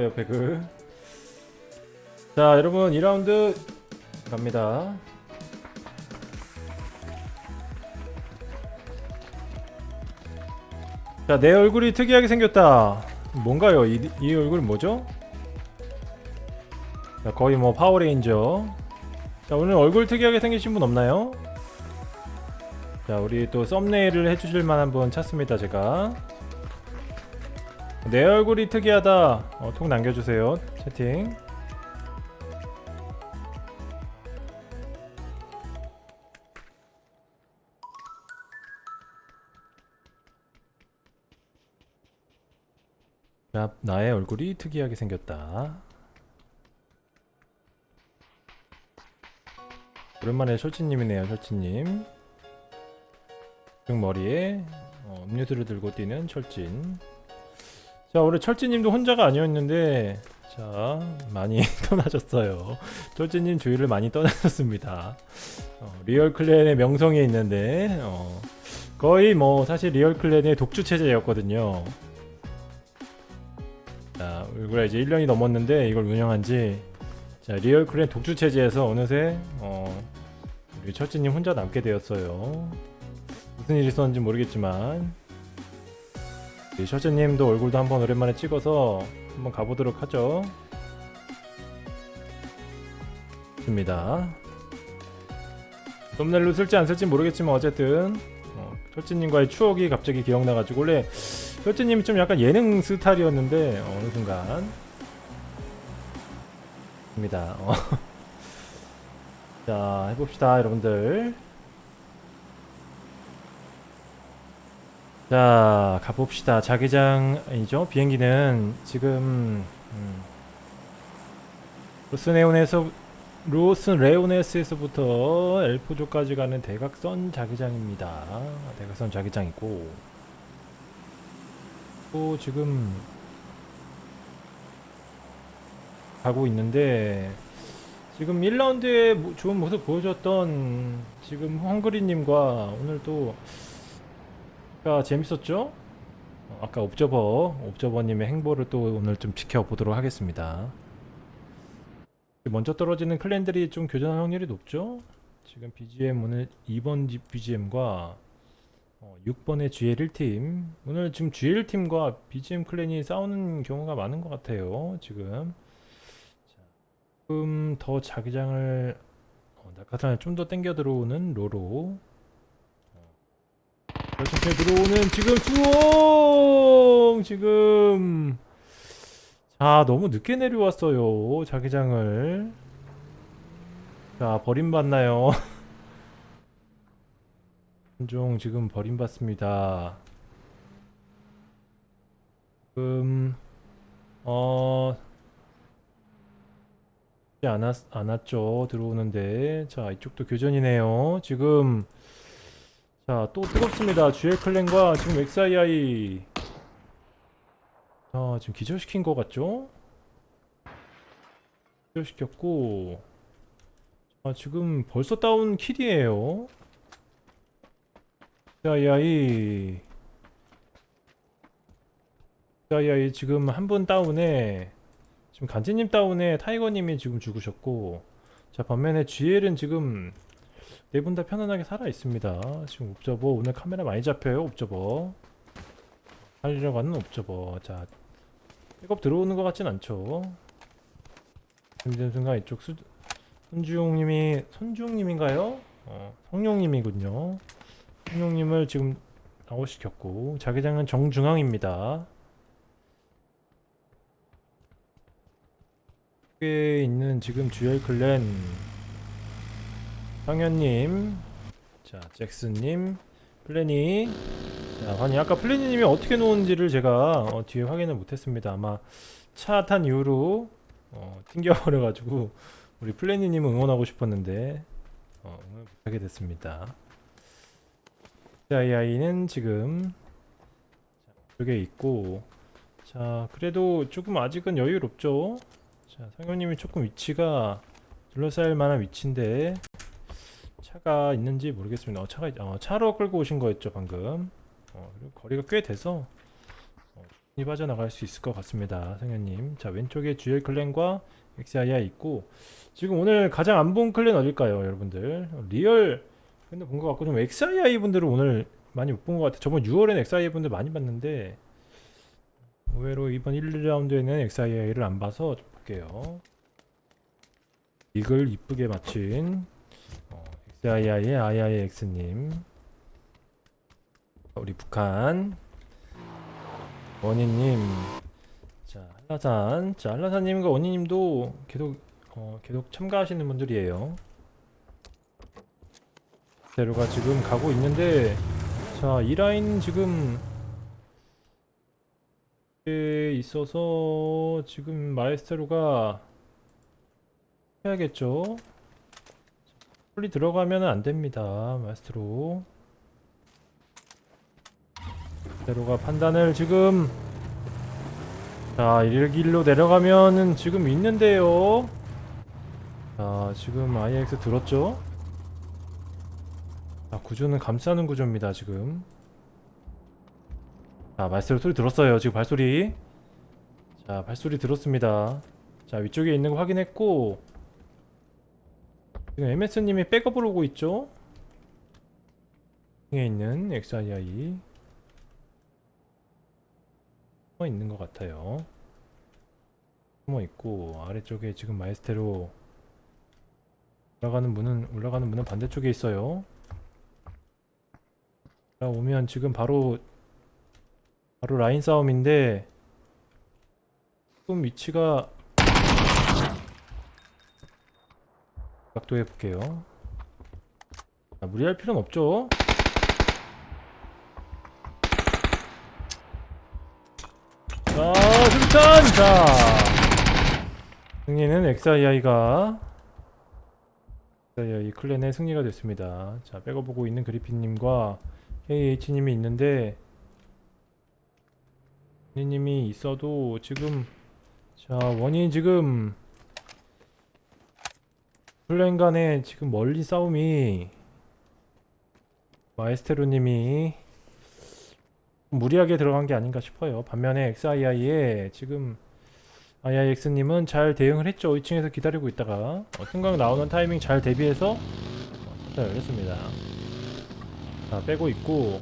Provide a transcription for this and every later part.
옆에 그. 자, 여러분 2라운드 갑니다. 자, 내 얼굴이 특이하게 생겼다. 뭔가요? 이, 이 얼굴 뭐죠? 자, 거의 뭐 파워레인저. 자, 오늘 얼굴 특이하게 생기신 분 없나요? 자, 우리 또 thumbnail을 해주실 만한 분 찾습니다, 제가. 내 얼굴이 특이하다. 어, 톡 남겨주세요. 채팅. 자, 나의 얼굴이 특이하게 생겼다. 오랜만에 철치님이네요, 철치님. 등 머리에 어, 음료수를 들고 뛰는 철진. 자, 올해 철진님도 혼자가 아니었는데, 자, 많이 떠나셨어요. 철진님 주위를 많이 떠나셨습니다. 어, 리얼 clan의 명성이 있는데, 어, 거의 뭐, 사실 리얼 clan의 독주 체제였거든요. 자, 우리가 이제 1년이 넘었는데, 이걸 운영한 지, 자, 리얼 clan 독주 체제에서 어느새, 어, 우리 철진님 혼자 남게 되었어요. 무슨 일이 있었는지 모르겠지만, 이 셔츠님도 얼굴도 한번 오랜만에 찍어서 한번 가보도록 하죠. 좋습니다. 썸네일로 쓸지 안 쓸지 모르겠지만 어쨌든 어, 셔츠님과의 추억이 갑자기 기억나가지고 원래 셔츠님이 좀 약간 예능 스타일이었는데 어, 어느 순간 입니다. 어. 자 해봅시다 여러분들. 자 가봅시다. 자기장 아니죠? 비행기는 지금 음, 로스네온에서 로스레오네스에서부터 엘포조까지 가는 대각선 자기장입니다. 대각선 자기장이고. 또 지금 가고 있는데 지금 1라운드에 좋은 모습 보여줬던 지금 헝그리님과 오늘 또 아까 재밌었죠? 어, 아까 옵저버, 옵저버님의 행보를 또 오늘 좀 지켜보도록 하겠습니다. 먼저 떨어지는 클랜들이 좀 교전할 확률이 높죠? 지금 BGM 오늘 2번 BGM과 6번의 GL1팀 오늘 지금 GL1팀과 BGM 클랜이 싸우는 경우가 많은 것 같아요 지금 자, 조금 더 자기장을 어, 낙하산을 좀 더 땡겨 들어오는 로로 천천히 들어오는 지금 수홍! 지금. 자 너무 늦게 내려왔어요 자기장을. 자 버림받나요? 종 지금 버림받습니다. 지금 어 않았, 않았죠 들어오는데. 자 이쪽도 교전이네요. 지금 자, 또 뜨겁습니다. GL 클랜과 지금 XII. 자, 지금 기절시킨 것 같죠? 기절시켰고. 아, 지금 벌써 다운 킬이에요. XII. XII 지금 한 분 다운에, 지금 간지님 다운에 타이거님이 지금 죽으셨고, 자, 반면에 GL은 지금 네 분 다 편안하게 살아 있습니다. 지금 옵저버 오늘 카메라 많이 잡혀요. 옵저버 살리러 가는 옵저버. 자, 백업 들어오는 것 같진 않죠. 힘든 순간 이쪽 수, 손주용님이 손주용님인가요? 어, 성룡님이군요. 성룡님을 지금 아웃시켰고 자기장은 정중앙입니다. 에 있는 지금 GL 클랜 황현님. 자 잭슨님. 플래니 자 아니 아까 플래니님이 어떻게 놓은지를 제가 어, 뒤에 확인을 못했습니다. 아마 차 탄 이후로 어, 튕겨버려 가지고 우리 플래니님 응원하고 싶었는데 어, 응원 못하게 됐습니다. 자 이 아이는 지금 이쪽에 있고 자 그래도 조금 아직은 여유롭죠? 자 상현님이 조금 위치가 둘러싸일 만한 위치인데 차가 있는지 모르겠습니다. 어, 차가 있- 어, 차로 끌고 오신 거였죠 방금. 어, 그리고 거리가 꽤 돼서 어, 이 빠져나갈 수 있을 것 같습니다 성현님. 자 왼쪽에 GL clan과 XII 있고 지금 오늘 가장 안 본 clan 어딜까요 여러분들? 리얼. 근데 본 것 같고 좀 XII 분들은 오늘 많이 못 본 것 같아요. 저번 6월에는 XII 분들 많이 봤는데 의외로 이번 1, 2라운드에는 XII를 안 봐서 좀 볼게요. 이글 이쁘게 맞춘 어, XII의 IIX님. 우리 북한. 원희님. 자 한라산. 자 한라산님과 원희님도 계속 어, 계속 참가하시는 분들이에요. 대로가 지금 가고 있는데 자이 라인 지금 에 있어서 지금 마에스테로가 해야겠죠 빨리 들어가면 안 됩니다 마에스테로. 마에스테로가 판단을 지금 자 일길로 내려가면은 지금 있는데요. 자 지금 IX 들었죠? 자 구조는 감싸는 구조입니다 지금. 자 말소리 소리 들었어요 지금 발소리. 자 발소리 들었습니다. 자 위쪽에 있는 거 확인했고 지금 MS님이 백업을 오고 있죠? 에 있는 XII 숨어 있는 것 같아요. 숨어 있고 아래쪽에 지금 마에스테로 올라가는 문은 올라가는 문은 반대쪽에 있어요. 자 오면 지금 바로 바로 라인 싸움인데 조금 위치가 각도 해 볼게요. 자, 무리할 필요는 없죠? 자 승천! 자 승리는 XII가 XII 클랜의 승리가 됐습니다. 자 백업보고 있는 그리핀님과 KH님이 있는데 원희님이 있어도 지금 자 원희 지금 플랜 간에 지금 멀리 싸움이 마에스테로님이 무리하게 들어간 게 아닌가 싶어요. 반면에 XII에 지금 IIX님은 잘 대응을 했죠. 2층에서 기다리고 있다가. 어, 승강 나오는 타이밍 잘 대비해서 어, 잘 열렸습니다. 자 빼고 있고.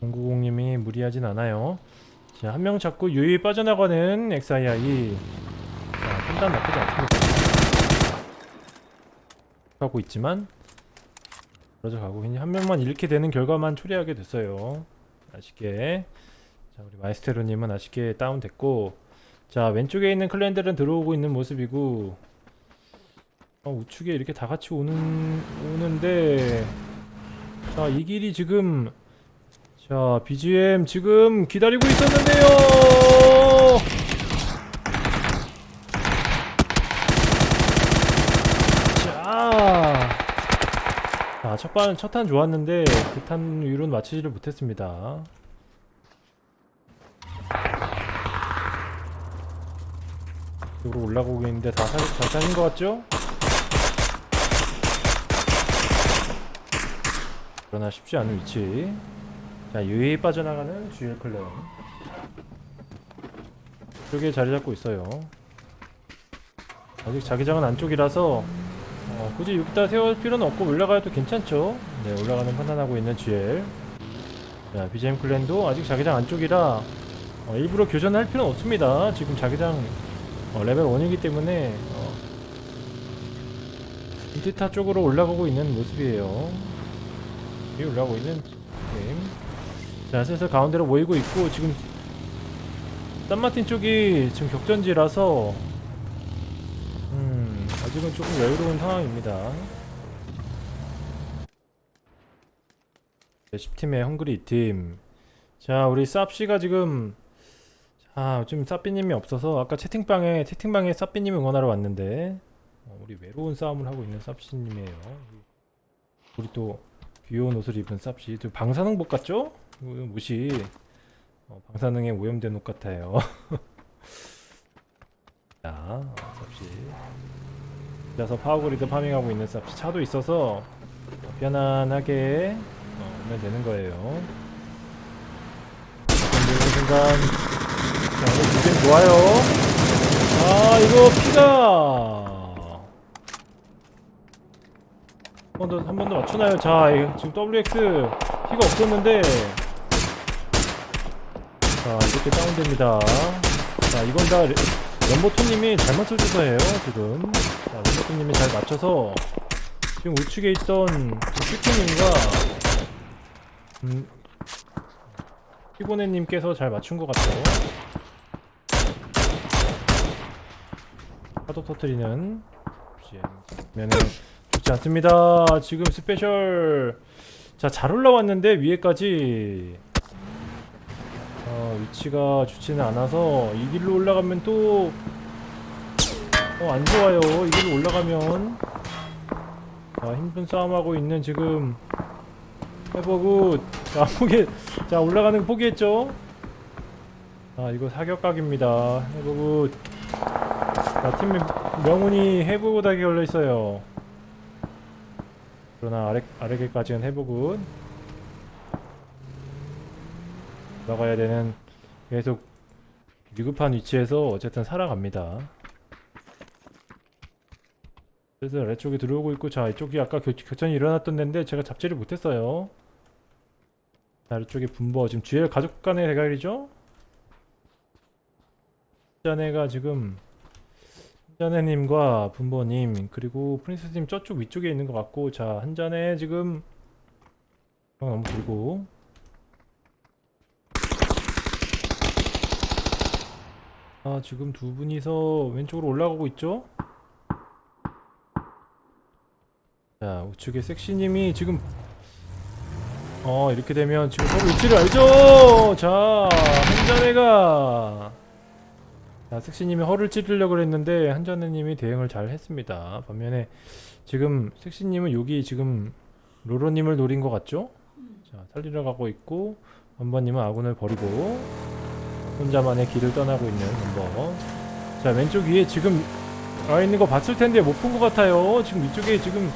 090님이 무리하진 않아요. 자 한 명 잡고 유유히 빠져나가는 XII 자 판단 나쁘지 않습니다. 하고 있지만 그러져 가고 그냥 한 명만 잃게 되는 결과만 초래하게 됐어요. 아쉽게. 자 우리 마이스테로님은 아쉽게 다운됐고 자 왼쪽에 있는 클랜들은 들어오고 있는 모습이고 어, 우측에 이렇게 다 같이 오는 오는데 자 이 길이 지금 자 BGM 지금 기다리고 있었는데요 자 자, 첫 반, 첫 탄 좋았는데, 그 탄 위로는 맞추지를 못했습니다. 이쪽으로 올라가고 있는데 다 살, 잘 살린 것 같죠? 그러나 쉽지 않은 위치. 자, 유유히 빠져나가는 GL 클랜. 이쪽에 자리 잡고 있어요. 아직 자기장은 안쪽이라서 어, 굳이 여기다 세울 필요는 없고 올라가도 괜찮죠? 네 올라가는 판단하고 있는 GL. 자 BGM 클랜도 아직 자기장 안쪽이라 어, 일부러 교전할 필요는 없습니다. 지금 자기장 어, 레벨 1이기 때문에 어, 인티타 쪽으로 올라가고 있는 모습이에요. 여기 올라가고 있는 게임. 자 슬슬 가운데로 모이고 있고 지금 산마틴 쪽이 지금 격전지라서 음, 아직은 조금 여유로운 상황입니다. 네, 10팀의 헝그리 팀. 자, 우리 쌉씨가 지금 자, 지금 쌉비님이 없어서 아까 채팅방에 채팅방에 쌉비님 응원하러 왔는데 어, 우리 외로운 싸움을 하고 있는 쌉씨님이에요. 우리 또 귀여운 옷을 입은 쌉씨. 저 방사능 복 같죠? 무시. 어, 방사능에 오염된 옷 같아요. 자, 어, 쌉씨. 그래서 파워그리드 farming하고 있는 쌉씨 차도 있어서 어, 편안하게 어, 오면 되는 거예요. 중간. 자 이거 굉장히 좋아요. 아 이거 피가! 한번더한 번 더 맞추나요? 자 지금 WX 피가 없었는데. 자 이렇게 다운됩니다. 자 이건 다 레- 연보토님이 잘 맞춰줘서예요 지금 자 연보토님이 잘 맞춰서 지금 우측에 있던 슈키님과 음. 피고네님께서 잘 맞춘 것 같아요. 파도 터트리는 면은 좋지 않습니다. 지금 스페셜 자잘 올라왔는데 위에까지. 어, 위치가 좋지는 않아서 이 길로 올라가면 또 어, 안 좋아요. 이 길로 올라가면 자, 힘든 싸움하고 있는 지금 해보고 자, 포기 자, 올라가는 거 포기했죠? 아, 이거 사격각입니다. 해보고 자, 팀 명운이 해보고닥에 걸려 있어요. 그러나 아래 아래계까지는 해보고 올라가야 되는 계속 위급한 위치에서 어쨌든 살아갑니다. 그래서 아래쪽에 들어오고 있고 자 이쪽이 아까 교, 교전이 일어났던 데인데 제가 잡지를 못했어요. 자, 아래쪽에 분버 지금 GL 가족 간의 대결이죠? 자네가 지금 한자네님과 분버님 그리고 프린세스님 저쪽 위쪽에 있는 것 같고 자 한자네 지금 어, 너무 길고 아 지금 두 분이서 왼쪽으로 올라가고 있죠? 자 우측에 섹시님이 지금 어 이렇게 되면 지금 서로 위치를 알죠? 자 한자네가 자 섹시님이 허를 찌르려고 그랬는데 한자네님이 대응을 잘 했습니다 반면에 지금 섹시님은 여기 지금 로로님을 노린 것 같죠? 자 살리러 가고 있고 원버님은 아군을 버리고 혼자만의 길을 떠나고 있는 넘버 자 왼쪽 위에 지금 와 있는 거 봤을 텐데 못 본 것 같아요 지금 이쪽에 지금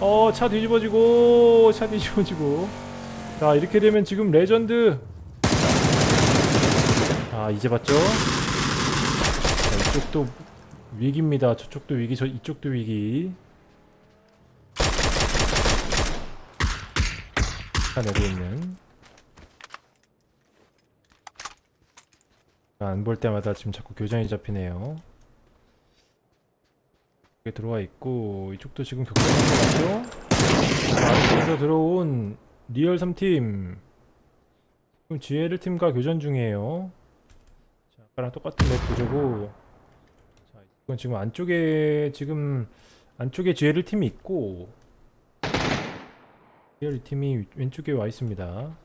어 차 뒤집어지고 차 뒤집어지고. 자 이렇게 되면 지금 레전드. 아 이제 봤죠? 자, 이쪽도 위기입니다. 저쪽도 위기 저 이쪽도 위기. 차 내고 있는. 안 볼 때마다 지금 자꾸 교전이 잡히네요. 들어와 있고 이쪽도 지금 같죠? 아래쪽에서 들어온 리얼 3팀 지금 GL 팀과 교전 중이에요. 자, 아까랑 똑같은 map 구조고 자, 이건 지금 안쪽에 지금 안쪽에 GL 팀이 있고 리얼 팀이 왼쪽에 와 있습니다.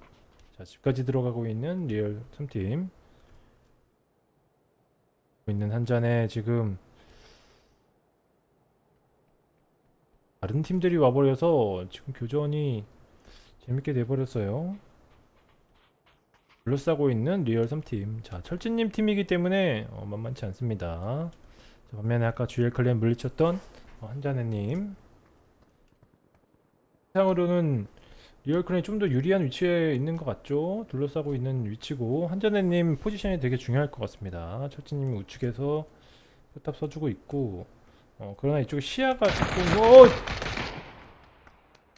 자, 집까지 들어가고 있는 리얼 3팀 있는 한 잔에 지금 다른 팀들이 와버려서 지금 교전이 재밌게 돼버렸어요. 둘러싸고 있는 리얼 3팀. 자, 철진님 팀이기 때문에 어, 만만치 않습니다. 자, 반면에 아까 GL clan 물리쳤던 어, 한자네님. 상으로는 리얼 clan이 좀 더 유리한 위치에 있는 것 같죠? 둘러싸고 있는 위치고 한자네님 포지션이 되게 중요할 것 같습니다. 철진님이 우측에서 포탑 써주고 있고 어, 그러나 이쪽에 시야가 조금 어,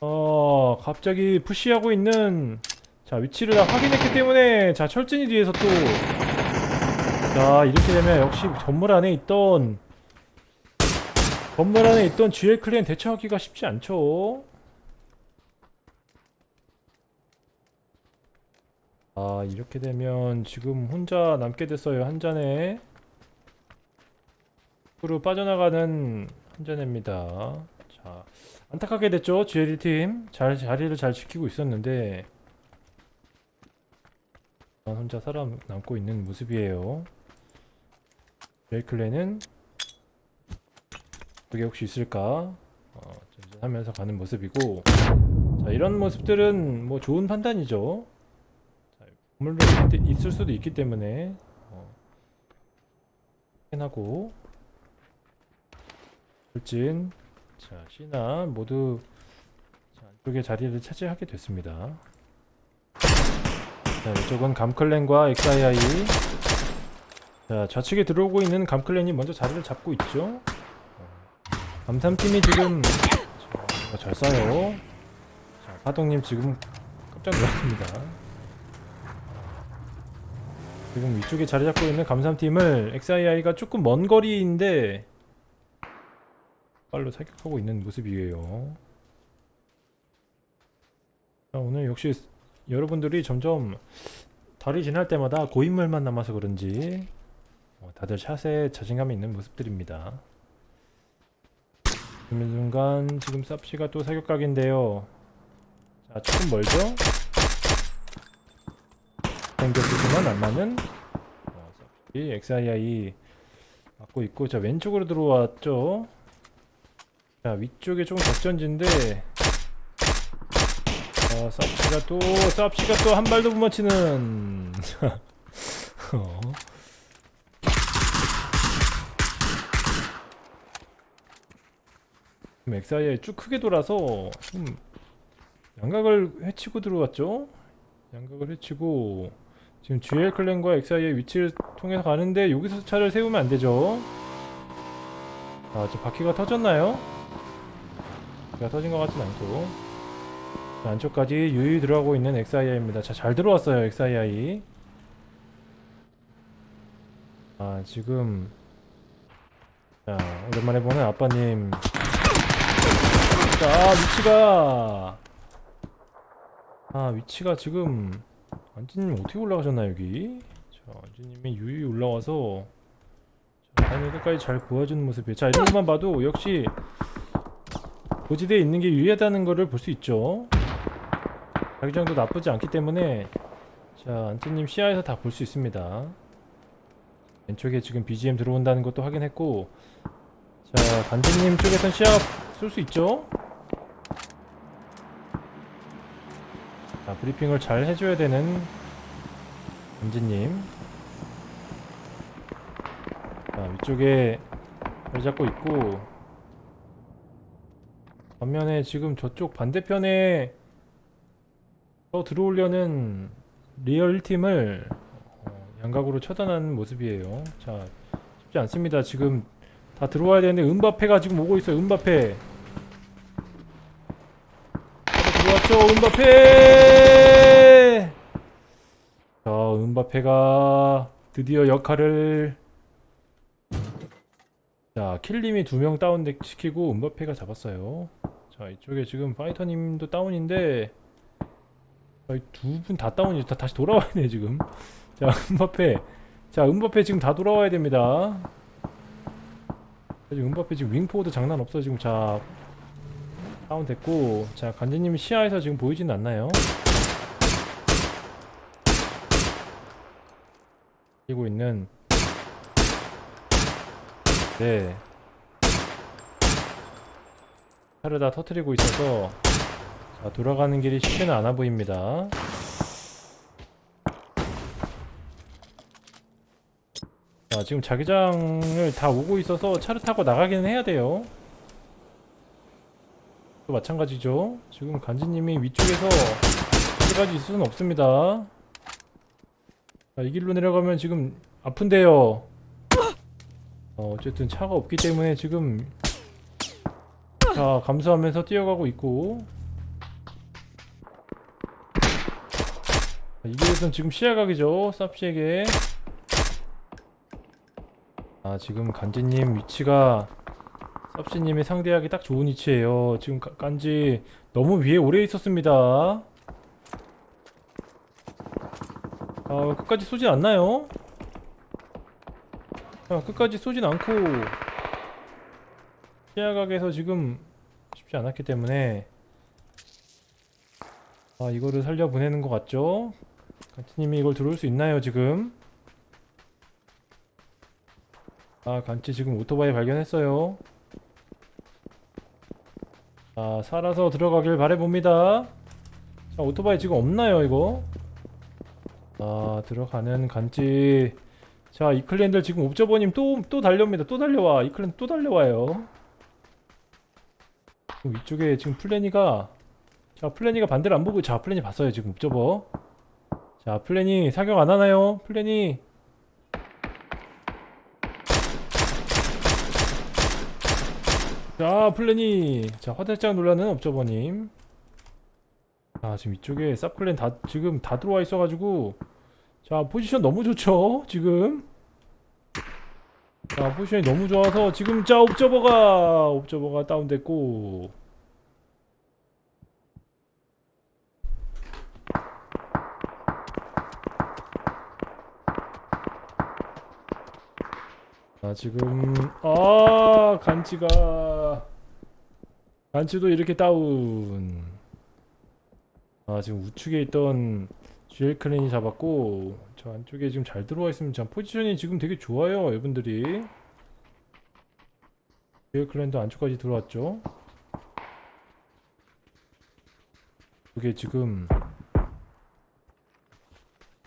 어 갑자기 푸시하고 있는 자 위치를 확인했기 때문에 자 철진이 뒤에서 또 자 이렇게 되면 역시 건물 안에 있던 건물 안에 있던 GL 클랜 대처하기가 쉽지 않죠. 아 이렇게 되면 지금 혼자 남게 됐어요 한 잔에 으로 빠져나가는 한 잔입니다. 자 안타깝게 됐죠? GL 팀. 잘, 자리를 잘 지키고 있었는데. 혼자 살아남고 있는 모습이에요. 레이클레는 그게 혹시 있을까? 어, 하면서 가는 모습이고. 자 이런 모습들은 뭐 좋은 판단이죠. 물론 있을 수도 있기 때문에 어, 확인하고 돌진 자 시나 모두 자, 안쪽에 자리를 차지하게 됐습니다 자, 이쪽은 감클랜과 XII. 자, 좌측에 들어오고 있는 감클랜이 먼저 자리를 잡고 있죠. 감삼팀이 지금 자, 잘 쏴요. 자, 파동님 지금 깜짝 놀랐습니다. 지금 위쪽에 자리 잡고 있는 감삼팀을 XII가 조금 먼 거리인데 빨로 사격하고 있는 모습이에요. 자, 오늘 역시 여러분들이 점점 달이 지날 때마다 고인물만 남아서 그런지 어, 다들 샷에 자신감이 있는 모습들입니다. 지금 순간 지금 쌉시가 또 사격각인데요. 자 조금 멀죠? 생겼지만 안 맞는 어, XII 맞고 있고 자 왼쪽으로 들어왔죠. 자 위쪽에 조금 격전지인데 어, 쌉시가 또 쌉시가 또 한 발도 못 맞히는 어. 엑사이에 쭉 크게 돌아서 좀 양각을 해치고 들어왔죠 양각을 해치고 지금 GL 클랜과 엑사이의 위치를 통해서 가는데 여기서 차를 세우면 안 되죠 아 지금 바퀴가 터졌나요? 바퀴가 터진 것 같진 않고 자, 안쪽까지 유유 들어가고 있는 XII입니다. 자, 잘 들어왔어요, XII. 아, 지금 자, 오랜만에 보는 아빠님. 자, 위치가 아, 위치가 지금 안지님 어떻게 올라가셨나 여기? 자, 안지님이 유유 올라와서 자, 라인을 끝까지 잘 보여주는 모습이에요. 자, 이런 것만 봐도 역시 고지대에 있는 게 유리하다는 것을 볼수 있죠. 자기장도 나쁘지 않기 때문에 자 안티님 시야에서 다 볼 수 있습니다. 왼쪽에 지금 BGM 들어온다는 것도 확인했고 자 간지님 쪽에선 시야 쏠수 있죠? 자 브리핑을 잘 해줘야 되는 간지님. 자 위쪽에 잘 잡고 있고 반면에 지금 저쪽 반대편에 더 들어오려는 리얼 팀을 어, 양각으로 처단하는 모습이에요. 자, 쉽지 않습니다. 지금 다 들어와야 되는데 은바페가 지금 오고 있어요. 은바페. 들어왔죠, 은바페. 자, 은바페가 드디어 역할을 자, 킬림이 두 명 다운 시키고 은바페가 잡았어요. 자, 이쪽에 지금 파이터님도 다운인데 두 분 다 다운이 다 다시 돌아와야 돼 지금. 자 은바페 자 은바페 지금 다 돌아와야 됩니다. 자, 지금 은바페 지금 윙포워드 장난 없어 지금. 자 다운 됐고. 자 간지님 시야에서 지금 보이진 않나요? 뛰고 있는. 네 차를 다 터트리고 있어서 자, 돌아가는 길이 쉽지는 않아 보입니다. 자, 지금 자기장을 다 오고 있어서 차를 타고 나가기는 해야 돼요. 또 마찬가지죠. 지금 간지님이 위쪽에서 어디까지 있을 수는 없습니다. 자, 이 길로 내려가면 지금 아픈데요. 어, 어쨌든 차가 없기 때문에 지금 자 감수하면서 뛰어가고 있고. 이길에선 지금 시야각이죠 쌉시에게. 아 지금 간지님 위치가 쌉시님이 상대하기 딱 좋은 위치예요. 지금 가- 간지 너무 위에 오래 있었습니다. 아 끝까지 쏘진 않나요? 자 끝까지 쏘진 않고 시야각에서 지금 쉽지 않았기 때문에. 아 이거를 살려 보내는 것 같죠? 간치님이 이걸 들어올 수 있나요 지금? 아 간치 지금 오토바이 발견했어요. 자 살아서 들어가길 바래봅니다. 자 오토바이 지금 없나요 이거? 아 들어가는 간치. 자 이클랜들 지금 옵저버님 또 또 달려옵니다. 또 달려와. 이클랜 또 달려와요 지금 위쪽에 지금 플래니가 자 플래니가 반대를 안 보고 자 플래니 봤어요 지금 옵저버. 자 플래니 사격 안 하나요? 플래니. 자 플래니. 자 화들짝 놀라는 업저버님. 아 지금 이쪽에 쌉클랜 다 지금 다 들어와 있어가지고. 자 포지션 너무 좋죠 지금 자 포지션이 너무 좋아서 지금 자 옵저버가 옵저버가 다운됐고. 아 지금 아 간치가. 간치도 이렇게 다운. 아 지금 우측에 있던 GL 클랜이 잡았고 저 안쪽에 지금 잘 들어와 참 포지션이 지금 되게 좋아요 이분들이. GL 클랜도 안쪽까지 들어왔죠. 이게 지금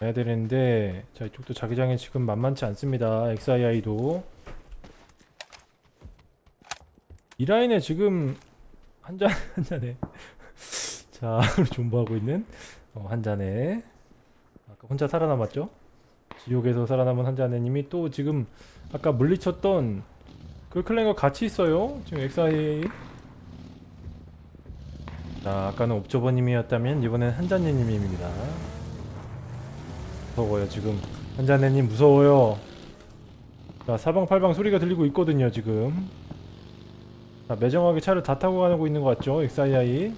해야 되는데 자 이쪽도 자기장이 지금 만만치 않습니다 XII도. 이 라인에 지금 한 잔 한잔에. 자 존버하고 있는 어, 한 잔에 아까 혼자 살아남았죠? 지옥에서 살아남은 한잔에님이 또 지금 아까 물리쳤던 그 클랜과 같이 있어요. 지금 XIA 자 아까는 옵저버님이었다면 이번엔 한잔네님입니다. 무서워요 지금. 한잔네님 무서워요. 자 사방팔방 소리가 들리고 있거든요 지금. 자 매정하게 차를 다 타고 가고 있는 것 같죠? XII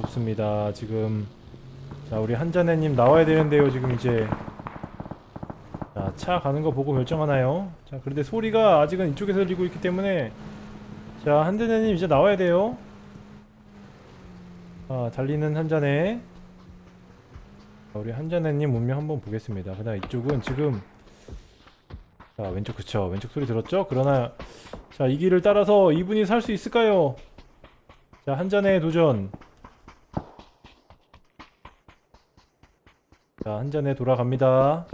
좋습니다 지금 자 우리 한잔네님 나와야 되는데요 지금 이제. 자 차 가는 거 보고 결정하나요? 자 그런데 소리가 아직은 이쪽에서 들리고 있기 때문에. 자 한잔네님 이제 나와야 돼요. 아 달리는 한잔네. 자, 우리 한잔네님 문명 한번 보겠습니다. 그다음 이쪽은 지금. 자 왼쪽 그쵸. 왼쪽 소리 들었죠? 그러나 자 이 길을 따라서 이분이 살 수 있을까요? 자 한잔의 도전 자 한잔에 돌아갑니다.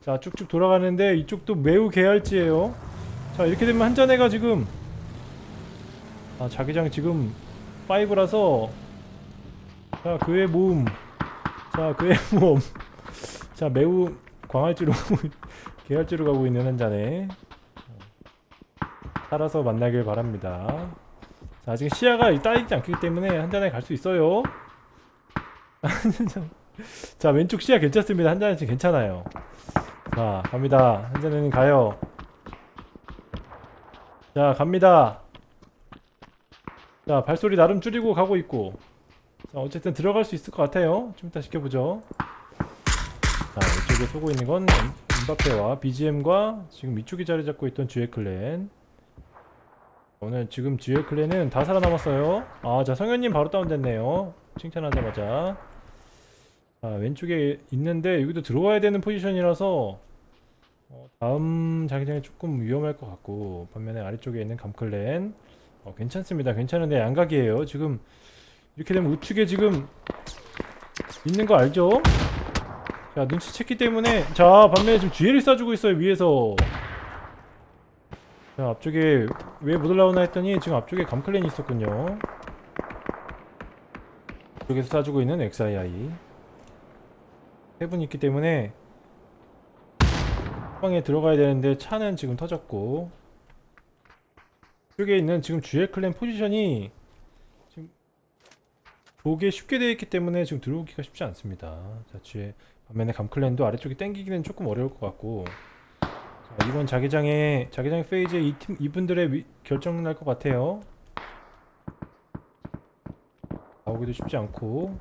자 쭉쭉 돌아가는데 이쪽도 매우 개할지예요. 자 이렇게 되면 한잔해가 지금 아 자기장 지금 5라서 자 그의 모음 자 그의 모음. 자 매우 광활지로 개할지로 가고 있는 한잔에 살아서 만나길 바랍니다. 자 아직 시야가 따이지 않기 때문에 한잔에 갈 수 있어요 자 왼쪽 시야 괜찮습니다. 지금 괜찮아요. 자 갑니다. 한잔에는 가요. 자 갑니다. 자 발소리 나름 줄이고 가고 있고. 자 어쨌든 들어갈 수 있을 것 같아요. 좀 이따 지켜보죠. 자 이쪽에 쏘고 있는 건 임바페와 BGM과 지금 이쪽에 자리 잡고 있던 듀엣 클랜. 오늘 지금 듀엣 클랜은 다 살아남았어요. 아자 성현님 바로 다운됐네요. 칭찬하자마자 자 왼쪽에 있는데 여기도 들어와야 되는 포지션이라서 어, 다음 자기장이 조금 위험할 것 같고 반면에 아래쪽에 있는 감클랜. 어, 괜찮습니다. 괜찮은데 양각이에요. 지금 이렇게 되면 우측에 지금 있는 거 알죠? 자 눈치챘기 때문에 자 반면에 지금 뒤에를 쏴주고 있어요 위에서. 자 앞쪽에 왜 못 올라오나 했더니 지금 앞쪽에 감클랜이 있었군요. 이쪽에서 쏴주고 있는 XII 세분 있기 때문에 방에 들어가야 되는데 차는 지금 터졌고 이쪽에 있는 지금 주의 클랜 포지션이 지금 보기에 쉽게 되어 있기 때문에 지금 들어오기가 쉽지 않습니다. 자 주의 반면에 감클랜도 아래쪽에 땡기기는 조금 어려울 것 같고 자, 이번 자기장에 자기장 페이지에 이 팀 이분들의 위, 결정 날 것 같아요. 나오기도 쉽지 않고.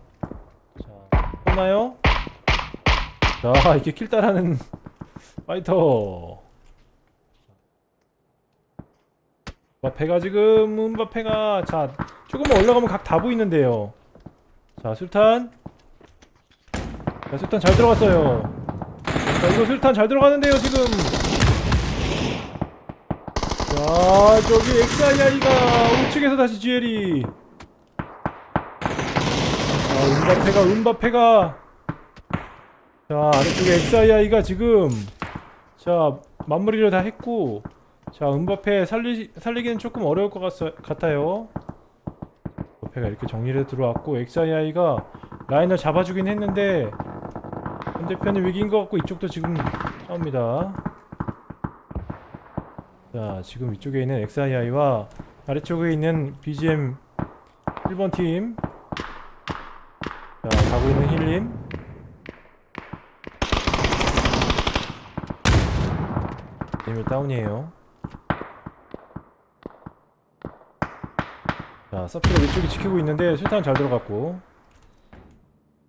자 오나요? 자 이렇게 킬 따라는 파이터. 음바페가 지금 음바페가 자 조금만 올라가면 각 다 보이는데요. 자 술탄. 자 술탄 잘 들어갔어요. 자 이거 술탄 잘 들어가는데요 지금. 자 저기 XII가 우측에서 다시 GL이 자 음바페가 음바페가 자 아래쪽에 XII가 지금 자 마무리를 다 했고 자 음바페 살리, 살리기는 조금 어려울 것 같, 같아요. 음바페가 이렇게 정리를 들어왔고 XII가 라인을 잡아주긴 했는데 반대편이 위기인 것 같고 이쪽도 지금 싸웁니다. 자 지금 위쪽에 있는 XII와 아래쪽에 있는 BGM 1번 팀. 자, 가고 있는 힐님. 님이 다운이에요. 자, 서피가 위쪽에 지키고 있는데 술탄 잘 들어갔고.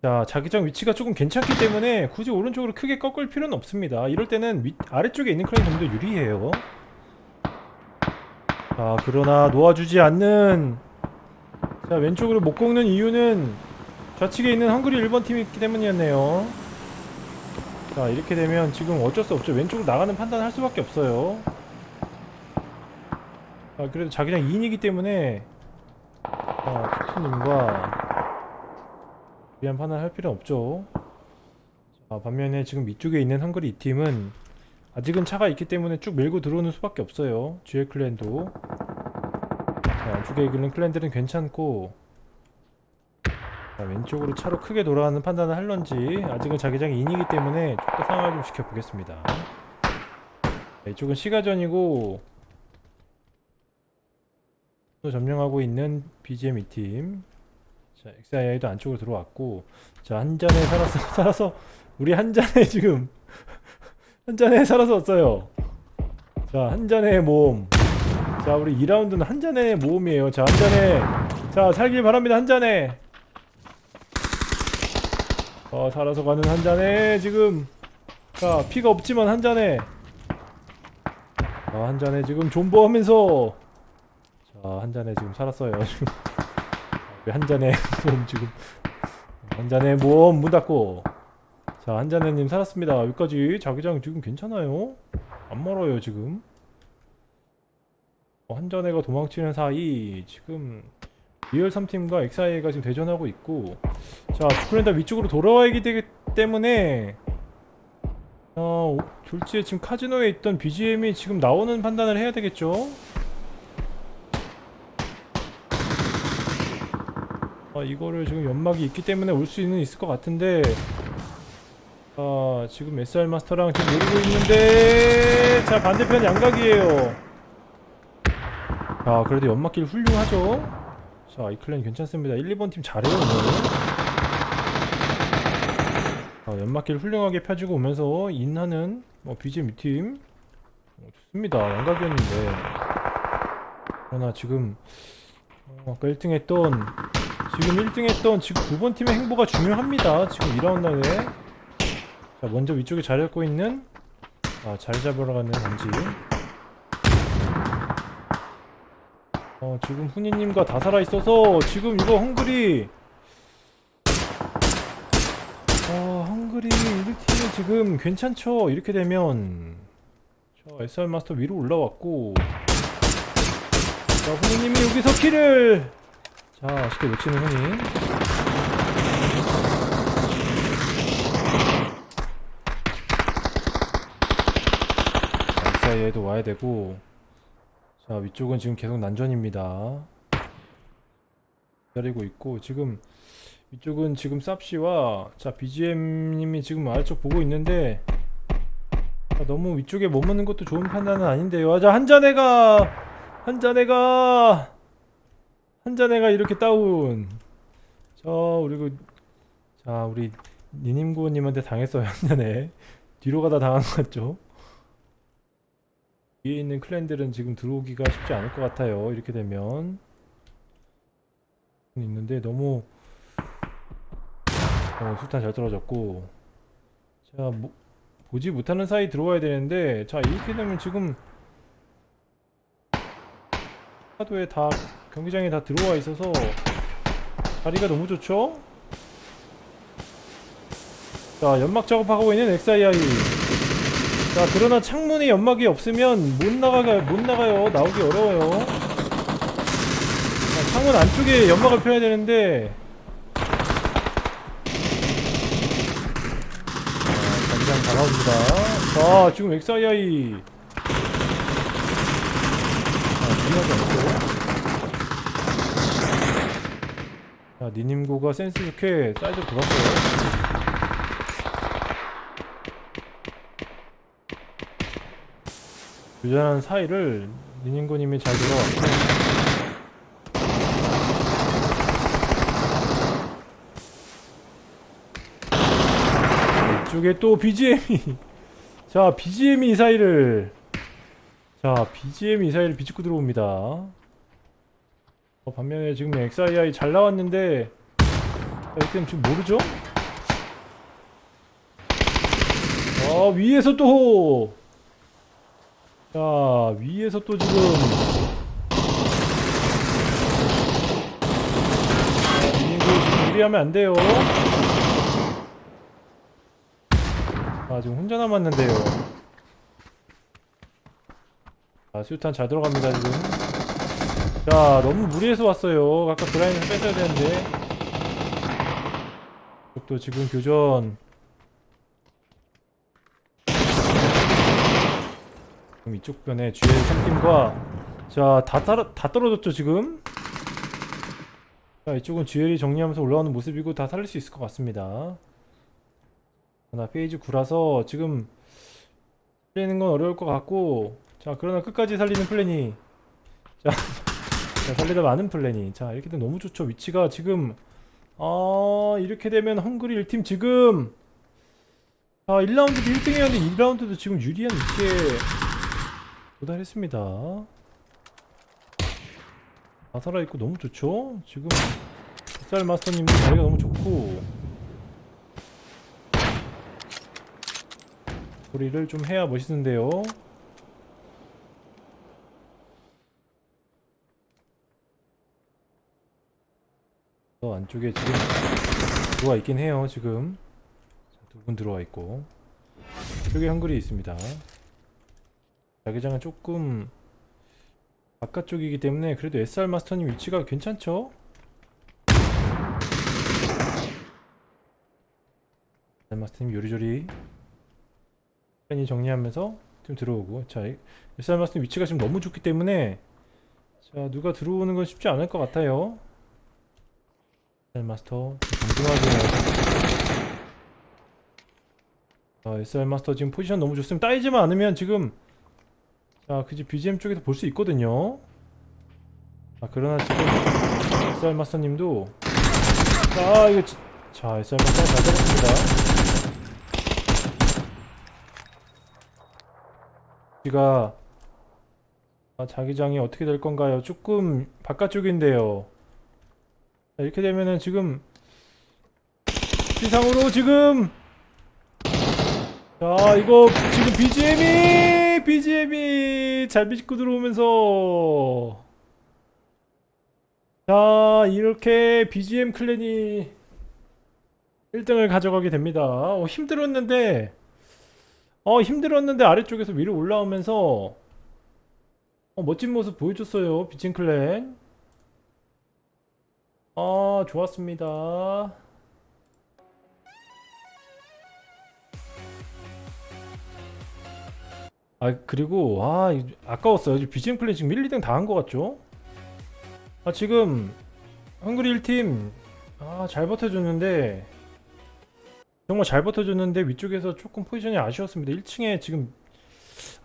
자, 자기장 위치가 조금 괜찮기 때문에 굳이 오른쪽으로 크게 꺾을 필요는 없습니다. 이럴 때는 위, 아래쪽에 있는 clan이 좀더 유리해요. 자, 그러나 놓아주지 않는 자, 왼쪽으로 못 꺾는 이유는 좌측에 있는 헝그리 1번 팀이 있기 때문이었네요. 자, 이렇게 되면 지금 어쩔 수 없죠. 왼쪽으로 나가는 판단을 할 수밖에 없어요. 자, 그래도 자기장 2인이기 때문에 자, 투투님과 위한 판단을 할 필요는 없죠. 자, 반면에 지금 위쪽에 있는 헝그리 2팀은 아직은 차가 있기 때문에 쭉 밀고 들어오는 수밖에 없어요. GL 클랜도. 자, 안쪽에 있는 클랜들은 괜찮고 자, 왼쪽으로 차로 크게 돌아가는 판단을 할런지 아직은 자기장이 인이기 때문에 좀더 상황을 좀 지켜보겠습니다. 자, 이쪽은 시가전이고 또 점령하고 있는 BGM 2팀. 자 XII도 안쪽으로 들어왔고 자 한 잔에 살아서 살아서 우리 한 잔에 지금 한 잔에 살아서 왔어요. 자한 잔의 모험. 자 우리 2라운드는 한 잔의 모험이에요. 자 한 잔에. 자 살길 바랍니다. 한 잔에 어 살아서 가는 한 잔에 지금 자 피가 없지만 한 잔에. 자한 잔에 지금 존버하면서. 자한 잔에 지금 살았어요 한 잔에 모험 지금. 한 잔에 모험 문 닫고. 자 한 잔에님 살았습니다. 여기까지 자기장 지금 괜찮아요? 안 멀어요 지금. 어, 한 잔에가 도망치는 사이 지금 리얼 3팀과 XIA가 지금 대전하고 있고 자 주크랜다 위쪽으로 돌아와야기 되기 때문에 어, 졸지에 지금 카지노에 있던 BGM이 지금 나오는 판단을 해야 되겠죠? 아, 이거를 지금 연막이 있기 때문에 올 수는 있을 것 같은데 아 지금 SR 마스터랑 지금 노리고 있는데 자 반대편 양각이에요. 아 그래도 연막길 훌륭하죠 자, 이 클랜 괜찮습니다. 1, 2번 팀 잘해요, 오늘. 아, 연막길 훌륭하게 펴주고 오면서 인하는 뭐 BGM 팀 어, 좋습니다. 양각이었는데 그러나 지금 어, 아까 1등 했던 지금 1등 했던 지금 9번 팀의 행보가 중요합니다. 지금 2라운드에 자, 먼저 위쪽에 자리 잡고 있는 아, 자리 잡으러 가는 건지 어, 지금 훈이님과 다 살아있어서 지금 이거 헝그리. 어, 헝그리 1팀이 지금 괜찮죠? 이렇게 되면. 저 SR 마스터 위로 올라왔고. 자, 훈이님이 여기서 키를. 자, 쉽게 놓치는 훈이 사이에도 와야 되고 자 위쪽은 지금 계속 난전입니다. 기다리고 있고 지금 위쪽은 지금 쌉시와 자 BGM님이 지금 아래쪽 보고 있는데 자, 너무 위쪽에 머무는 것도 좋은 판단은 아닌데요. 아, 자 한잔해가 한잔해가 한잔해가 이렇게 다운. 자 우리 그자 우리 니님구님한테 당했어요 한잔해 뒤로 가다 당한 것 같죠 위에 있는 클랜들은 지금 들어오기가 쉽지 않을 것 같아요. 이렇게 되면 있는데 너무 어, 술탄 잘 떨어졌고 자 뭐, 보지 못하는 사이 들어와야 되는데 자 이렇게 되면 지금 파도에 다 경기장에 다 들어와 있어서 자리가 너무 좋죠? 자 연막 작업하고 있는 XII 자 그러나 창문에 연막이 없으면 못 나가가 못 나가요. 나오기 어려워요. 자, 창문 안쪽에 연막을 펴야 되는데. 자 자기장 다가옵니다. 자 지금 XII 자 니님고가 센스 좋게 사이드 돌았어요 유전한 사이를 니님고님이 잘 들어왔고. 이쪽에 또 BGM이. 자 BGM 이 사이를. 자 BGM 이 사이를 비집고 들어옵니다. 어, 반면에 지금 XII 잘 나왔는데 자, 이때는 지금 모르죠? 아 위에서 또 자, 위에서 또 지금 지금 무리하면 안 돼요. 아, 지금 혼자 남았는데요. 자, 수류탄 잘 들어갑니다, 지금. 자, 너무 무리해서 왔어요. 아까 그라인을 뺏어야 되는데. 또 지금 교전. 그럼 이쪽 변에 GL 3팀과 자다 다 떨어졌죠 지금? 자 이쪽은 GL이 정리하면서 올라오는 모습이고 다 살릴 수 있을 것 같습니다. 나 페이지 9라서 지금 살리는 건 어려울 것 같고 자 그러나 끝까지 살리는 플랜이 자, 자 살리다 많은 플랜이. 자 이렇게 되면 너무 좋죠. 위치가 지금 아 이렇게 되면 헝그리 1팀 지금 자 1라운드도 1등이었는데 2라운드도 지금 유리한 위치에 도달했습니다. 다 살아있고 너무 좋죠? 지금 햇살 마스터님도 자리가 너무 좋고 소리를 좀 해야 멋있는데요. 저 안쪽에 지금 들어와 있긴 해요. 지금 두 분 들어와 있고 여기 한글이 있습니다. 자기장은 조금 바깥쪽이기 때문에 그래도 SR 마스터님 위치가 괜찮죠? SR 마스터님 요리조리 팬이 정리하면서 좀 들어오고. 자 SR 마스터님 위치가 지금 너무 좋기 때문에 자 누가 들어오는 건 쉽지 않을 것 같아요. SR 마스터 정중하게 자 SR 마스터 지금 포지션 너무 좋습니다. 따이지만 않으면 지금 자, 그지 BGM 쪽에서 볼 수 있거든요. 아, 그러나 지금 SR 마스터님도 자, 이거 지... 자, SR 마스터 잘 잡았습니다. 우리가 아, 자기장이 어떻게 될 건가요? 조금 바깥쪽인데요. 자, 이렇게 되면은 지금 시상으로 지금 자, 이거 지금 BGM이 BGM이 잘 비집고 들어오면서. 자 이렇게 BGM 클랜이 1등을 가져가게 됩니다. 어, 힘들었는데 어 힘들었는데 아래쪽에서 위로 올라오면서 어, 멋진 모습 보여줬어요 BGM 클랜. 아 좋았습니다 아 그리고 아 이- 아까웠어요 BGM 플레이 지금 1, 2등 다 한 것 같죠? 아 지금 헝그리 1팀 아 잘 버텨줬는데 정말 잘 버텨줬는데 위쪽에서 조금 포지션이 아쉬웠습니다 1층에 지금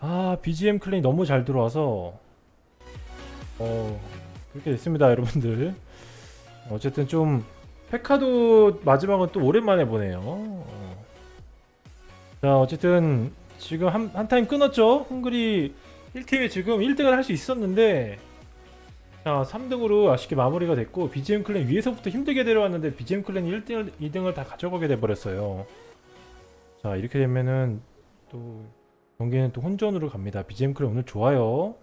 아 BGM clan이 너무 잘 들어와서 어 그렇게 됐습니다 여러분들 어쨌든 좀 페카도 마지막은 또 오랜만에 보네요 어. 자 어쨌든 지금 한, 한 타임 끊었죠? 헝그리 1팀이 지금 1등을 할 수 있었는데 자 3등으로 아쉽게 마무리가 됐고 BGM clan 위에서부터 힘들게 내려왔는데 BGM clan이 1등을 2등을 다 가져가게 돼버렸어요. 자 이렇게 되면은 또 경기는 또 혼전으로 갑니다. BGM 클랜 오늘 좋아요